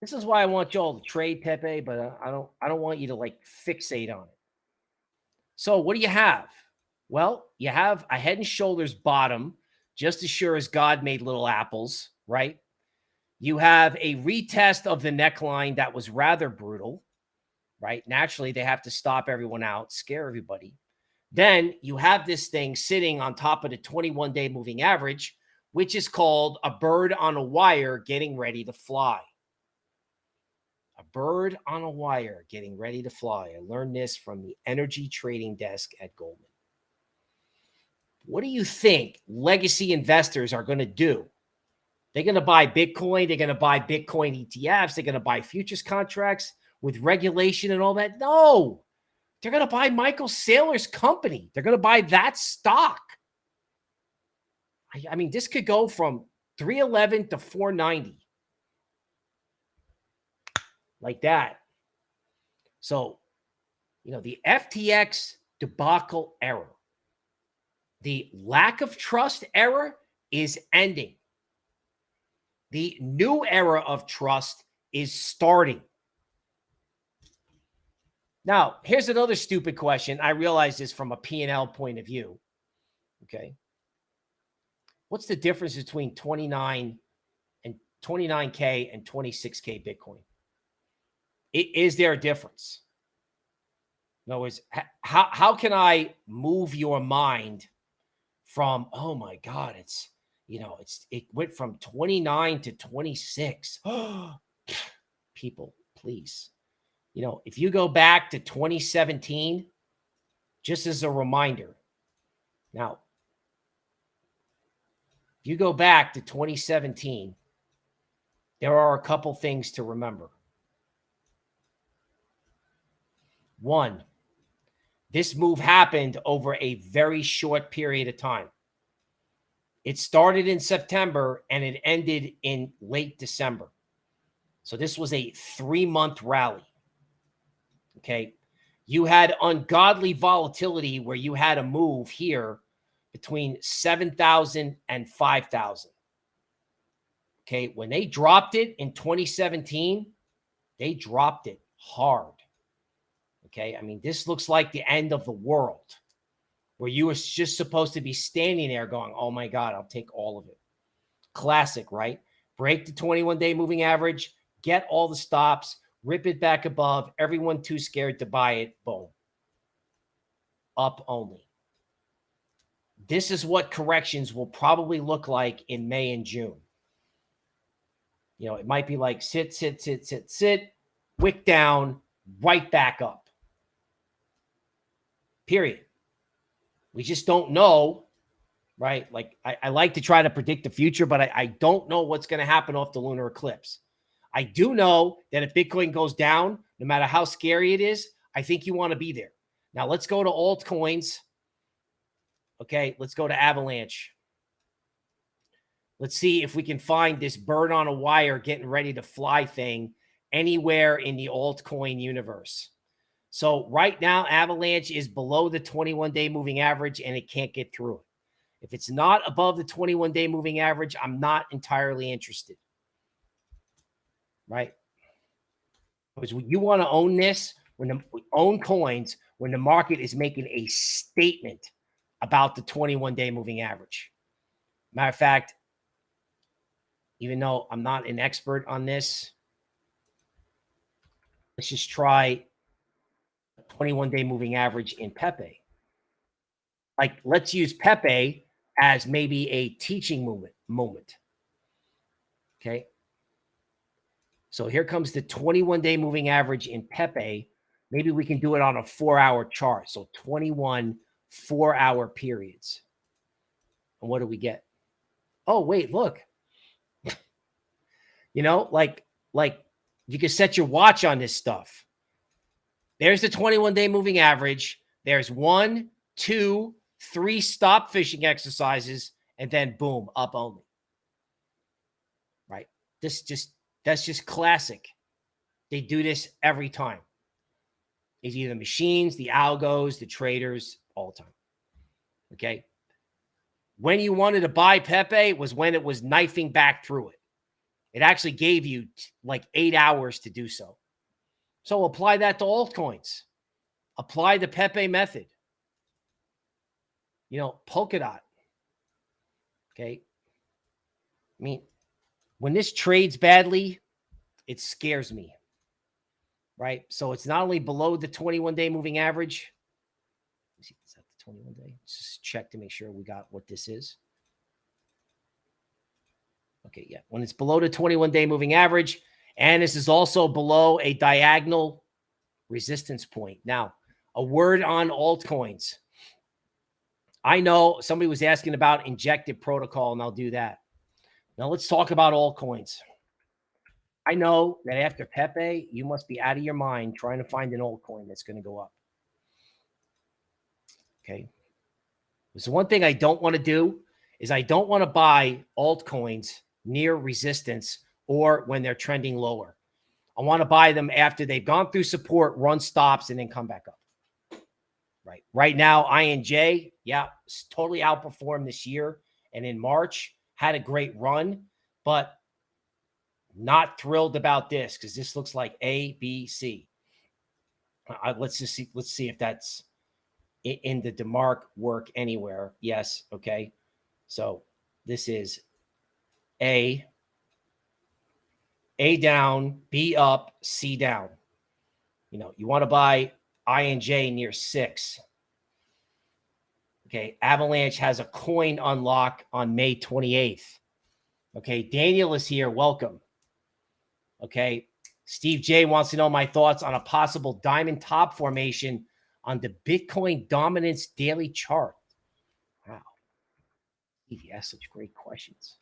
This is why I want y'all to trade Pepe, but I don't I don't want you to like fixate on it. So what do you have? Well, you have a head and shoulders bottom, just as sure as God made little apples, right? You have a retest of the neckline that was rather brutal, right? Naturally, they have to stop everyone out, scare everybody. Then you have this thing sitting on top of the 21 day moving average, which is called a bird on a wire getting ready to fly. A bird on a wire getting ready to fly. I learned this from the energy trading desk at Goldman. What do you think legacy investors are going to do? They're going to buy Bitcoin. They're going to buy Bitcoin ETFs. They're going to buy futures contracts with regulation and all that. No, they're going to buy Michael Saylor's company. They're going to buy that stock. I, I mean, this could go from 311 to 490. Like that. So, you know, the FTX debacle error, the lack of trust error is ending. The new era of trust is starting. Now, here's another stupid question. I realize this from a P&L point of view. Okay. What's the difference between 29 and 29K and 26K Bitcoin? Is there a difference? In other words, how, how can I move your mind from, oh my God, it's, you know, it's, it went from 29 to 26. [gasps] People, please. You know, if you go back to 2017, just as a reminder, now, if you go back to 2017, there are a couple things to remember. One, this move happened over a very short period of time. It started in September and it ended in late December. So this was a three month rally. Okay. You had ungodly volatility where you had a move here between 7,000 and 5,000. Okay. When they dropped it in 2017, they dropped it hard. Okay. I mean, this looks like the end of the world where you were just supposed to be standing there going, oh my God, I'll take all of it. Classic, right? Break the 21 day moving average, get all the stops, rip it back above. Everyone too scared to buy it. Boom. Up only. This is what corrections will probably look like in May and June. You know, it might be like sit, sit, sit, sit, sit, wick down, right back up. Period. We just don't know, right? Like I, I like to try to predict the future, but I, I don't know what's going to happen off the lunar eclipse. I do know that if Bitcoin goes down, no matter how scary it is, I think you want to be there. Now let's go to altcoins. Okay, let's go to Avalanche. Let's see if we can find this bird on a wire getting ready to fly thing anywhere in the altcoin universe. So right now, Avalanche is below the 21 day moving average and it can't get through it. If it's not above the 21 day moving average, I'm not entirely interested. Right? Because you want to own this when the own coins when the market is making a statement about the 21 day moving average. Matter of fact, even though I'm not an expert on this, let's just try 21 day moving average in Pepe. Like, let's use Pepe as maybe a teaching moment. moment. Okay. So here comes the 21 day moving average in Pepe. Maybe we can do it on a four hour chart. So 21 four hour periods. And what do we get? Oh, wait, look. [laughs] you know, like, like you can set your watch on this stuff. There's the 21 day moving average. There's one, two, three stop fishing exercises, and then boom, up only. Right. This just, that's just classic. They do this every time. It's either machines, the algos, the traders, all the time. Okay. When you wanted to buy Pepe was when it was knifing back through it. It actually gave you like eight hours to do so. So apply that to altcoins. Apply the Pepe method. You know, Polkadot. Okay. I mean, when this trades badly, it scares me. Right. So it's not only below the 21 day moving average. See, is that the 21 day? Let's just check to make sure we got what this is. Okay. Yeah. When it's below the 21 day moving average, and this is also below a diagonal resistance point. Now, a word on altcoins. I know somebody was asking about Injective protocol, and I'll do that. Now, let's talk about altcoins. I know that after Pepe, you must be out of your mind trying to find an altcoin that's going to go up. Okay. So one thing I don't want to do is I don't want to buy altcoins near resistance or when they're trending lower. I want to buy them after they've gone through support, run stops, and then come back up. Right. Right now, INJ, yeah, totally outperformed this year. And in March, had a great run, but not thrilled about this because this looks like A, B, C. Let's just see. Let's see if that's in the DeMark work anywhere. Yes. Okay. So this is A, A down, B up, C down. You know, you want to buy INJ near six. Okay. Avalanche has a coin unlock on May 28th. Okay. Daniel is here. Welcome. Okay. Steve J wants to know my thoughts on a possible diamond top formation on the Bitcoin dominance daily chart. Wow. Steve, you asked such great questions.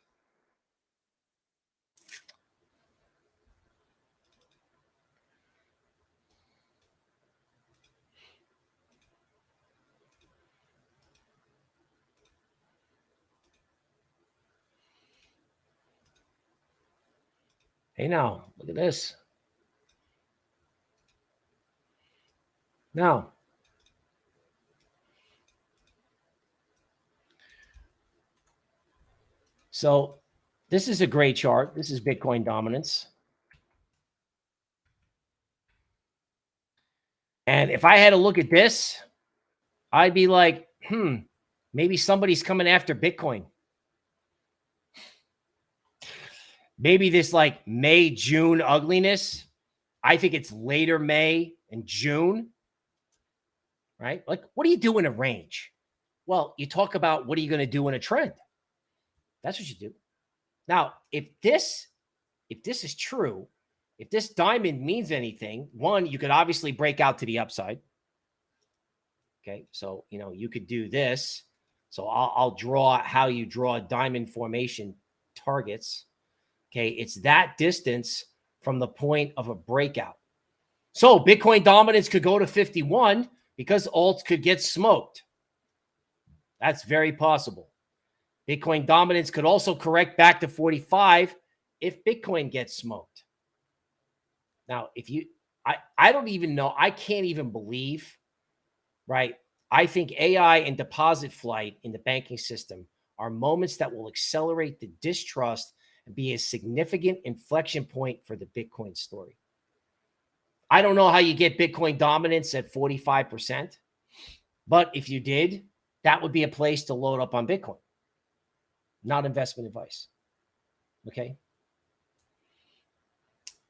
Hey, now, look at this. Now, so this is a great chart. This is Bitcoin dominance. And if I had to look at this, I'd be like, hmm, maybe somebody's coming after Bitcoin. Maybe this like May, June ugliness. I think it's later May and June, right? Like, what do you do in a range? Well, you talk about what are you going to do in a trend? That's what you do. Now, if this, if this is true, if this diamond means anything, one, you could obviously break out to the upside. Okay, so you know you could do this. So I'll, I'll draw how you draw diamond formation targets. Okay. It's that distance from the point of a breakout. So Bitcoin dominance could go to 51 because alts could get smoked. That's very possible. Bitcoin dominance could also correct back to 45 if Bitcoin gets smoked. Now, if you, I, I don't even know, I can't even believe, right? I think AI and deposit flight in the banking system are moments that will accelerate the distrust and be a significant inflection point for the Bitcoin story. I don't know how you get Bitcoin dominance at 45%, but if you did, that would be a place to load up on Bitcoin, not investment advice. Okay.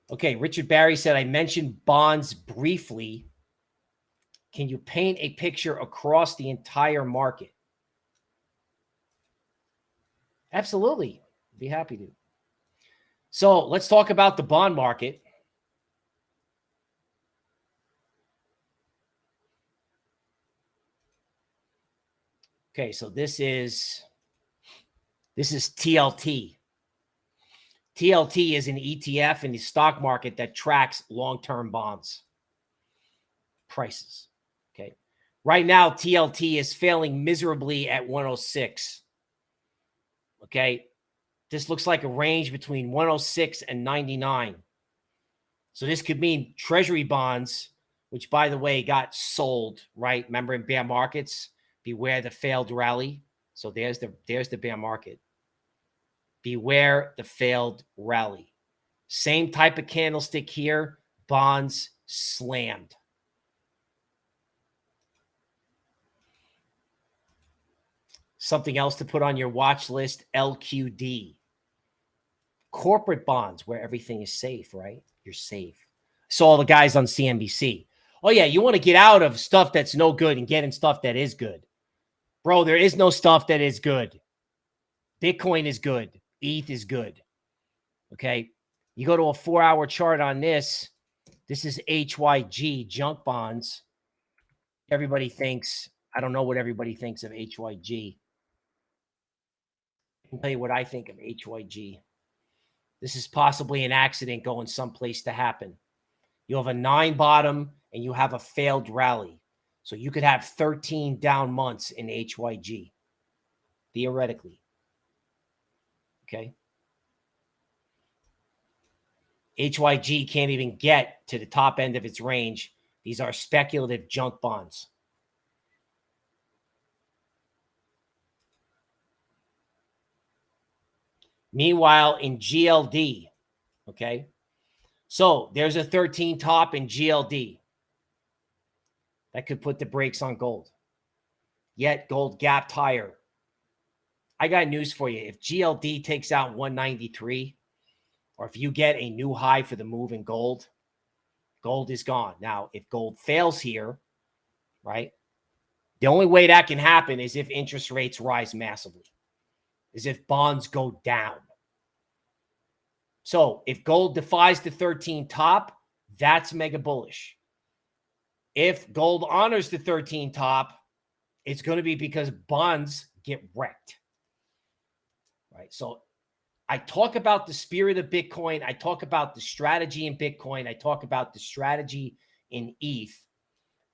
Okay. Richard Barry said, I mentioned bonds briefly. Can you paint a picture across the entire market? Absolutely. Be happy to. So let's talk about the bond market. Okay, so this is this is TLT. TLT is an ETF in the stock market that tracks long-term bonds prices. Okay. Right now, TLT is failing miserably at 106. Okay. This looks like a range between 106 and 99. So this could mean treasury bonds, which by the way got sold, right? Remember in bear markets, beware the failed rally. So there's the there's the bear market. Beware the failed rally. Same type of candlestick here, bonds slammed. Something else to put on your watch list, LQD corporate bonds where everything is safe, right? You're safe. Saw all the guys on CNBC. Oh, yeah, you want to get out of stuff that's no good and get in stuff that is good. Bro, there is no stuff that is good. Bitcoin is good. ETH is good. Okay. You go to a four hour chart on this. This is HYG junk bonds. Everybody thinks, I don't know what everybody thinks of HYG. I can tell you what I think of HYG. This is possibly an accident going someplace to happen. You have a nine bottom and you have a failed rally. So you could have 13 down months in HYG, theoretically. Okay. HYG can't even get to the top end of its range. These are speculative junk bonds. Meanwhile, in GLD, okay, so there's a 13 top in GLD that could put the brakes on gold. Yet gold gapped higher. I got news for you. If GLD takes out 193, or if you get a new high for the move in gold, gold is gone. Now, if gold fails here, right, the only way that can happen is if interest rates rise massively, is if bonds go down. So if gold defies the 13 top, that's mega bullish. If gold honors the 13 top, it's going to be because bonds get wrecked. Right. So I talk about the spirit of Bitcoin. I talk about the strategy in Bitcoin. I talk about the strategy in ETH.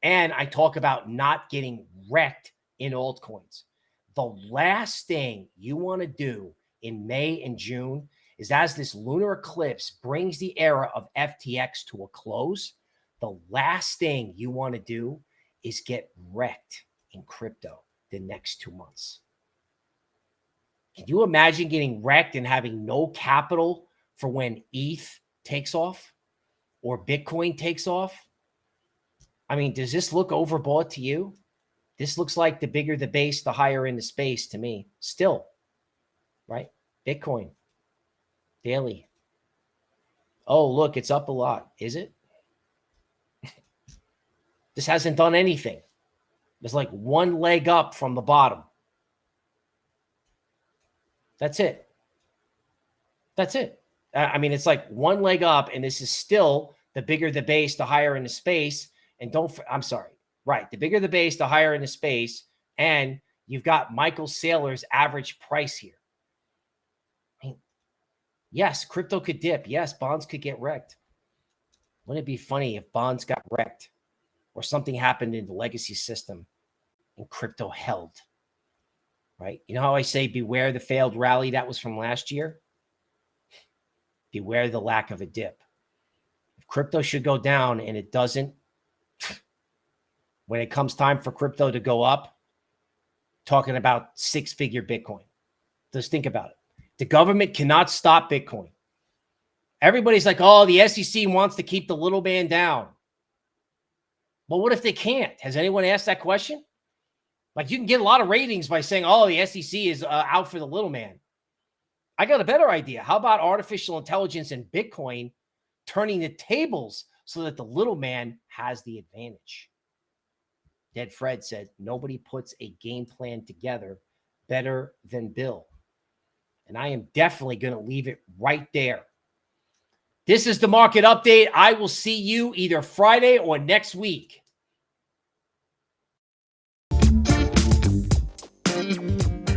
And I talk about not getting wrecked in altcoins. The last thing you want to do in May and June is as this lunar eclipse brings the era of FTX to a close, the last thing you want to do is get wrecked in crypto the next two months. Can you imagine getting wrecked and having no capital for when ETH takes off or Bitcoin takes off? I mean, does this look overbought to you? This looks like the bigger the base, the higher in the space to me. Still, right? Bitcoin, Daily. Oh, look, it's up a lot. Is it? [laughs] this hasn't done anything. It's like one leg up from the bottom. That's it. That's it. I mean, it's like one leg up, and this is still the bigger the base, the higher in the space. And don't, I'm sorry, right? The bigger the base, the higher in the space. And you've got Michael Saylor's average price here. I mean, Yes, crypto could dip. Yes, bonds could get wrecked. Wouldn't it be funny if bonds got wrecked or something happened in the legacy system and crypto held? Right? You know how I say beware the failed rally that was from last year? Beware the lack of a dip. If crypto should go down and it doesn't, when it comes time for crypto to go up, talking about six figure Bitcoin. Just think about it. The government cannot stop Bitcoin. Everybody's like, oh, the SEC wants to keep the little man down. But what if they can't? Has anyone asked that question? Like you can get a lot of ratings by saying, oh, the SEC is uh, out for the little man. I got a better idea. How about artificial intelligence and Bitcoin turning the tables so that the little man has the advantage? Dead Fred said, nobody puts a game plan together better than Bill. And I am definitely going to leave it right there. This is the market update. I will see you either Friday or next week.